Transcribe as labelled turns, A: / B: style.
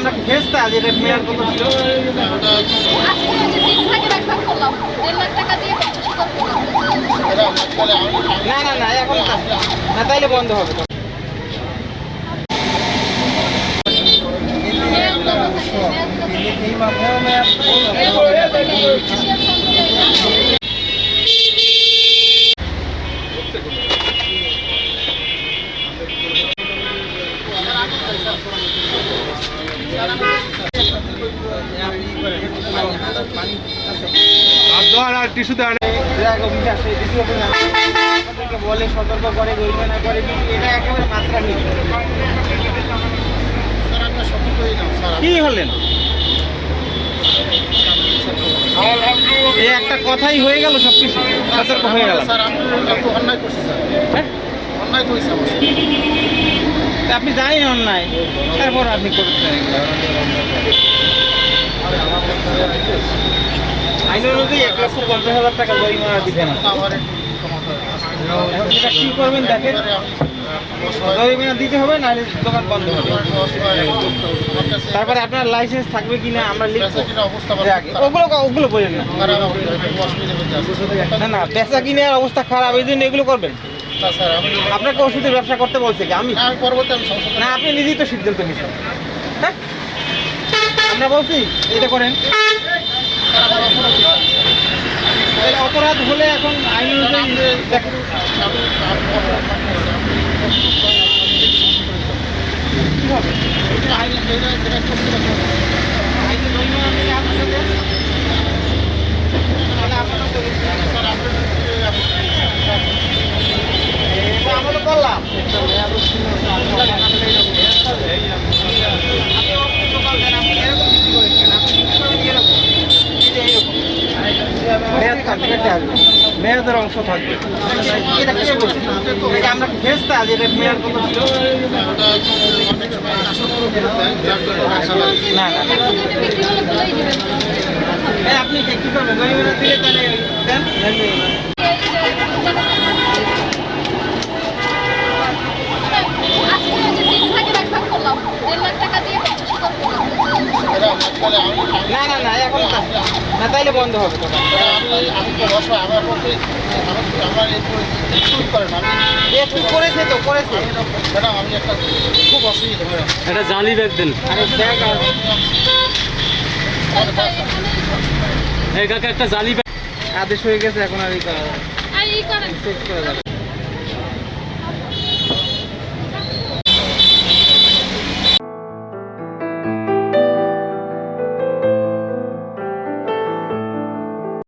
A: আমরা ফেসতা যেটা মেয়ার কত ছিল? না না না, এখন না। তাইলে বন্ধ হবে। এই মাথায় বলে সতর্ক করে গরিবে না করে এটা একেবারে মাত্রা নেই। কি হলেন? এই একটা কথাই হয়ে গেল সবকিছু। সতর্ক হয়ে গেল অন্যায় করছে স্যার। হ্যাঁ? তা আপনি জানেন অন্যায় তারপর আপনি করছেন আইন অনুযায়ী এক লক্ষ পঞ্চাশ হাজার টাকা জরিমানা দিবেন এখন সেটা কি করবেন দেখেন? জরিমানা দিতে হবে নাহলে দোকান বন্ধ হবে তারপরে আপনার লাইসেন্স থাকবে কিনা আমরা লিখব। ওগুলো ওগুলো বলেন না না বেচা কিনার অবস্থা খারাপ এই জন্য এগুলো করবেন। আপনাকে ওষুধের ব্যবসা করতে বলছে কি? আমি? না আপনি নিজেই তো সিদ্ধান্ত নিচ্ছেন হ্যাঁ? আমরা বলছি এটা করেন। অপরাধ হলে এখন আইন অনুযায়ী দেখেন কি হবে আইনে জরিমানা নিয়ে আপনার সাথে তাহলে আপনারা তো এটা আমরা তো করলাম আপনি অন্য দোকান দেন, আপনি এরকম বিক্রি করেছেন, আপনি বিক্রি করেন এরকম। এই যে এরকম। মেয়াদ থাকবে, মেয়াদের অংশ থাকবে না আপনি কি করবেন দিলে তাহলে না না না এখন না না তাইলে বন্ধ হবে করেছে তো করেছে।
B: খুব অসুবিধা
C: একটা জালি ব্যাগ দেন। কাকা একটা জালি ব্যাগ
A: আদেশ হয়ে গেছে এখন আর এই করা যাবে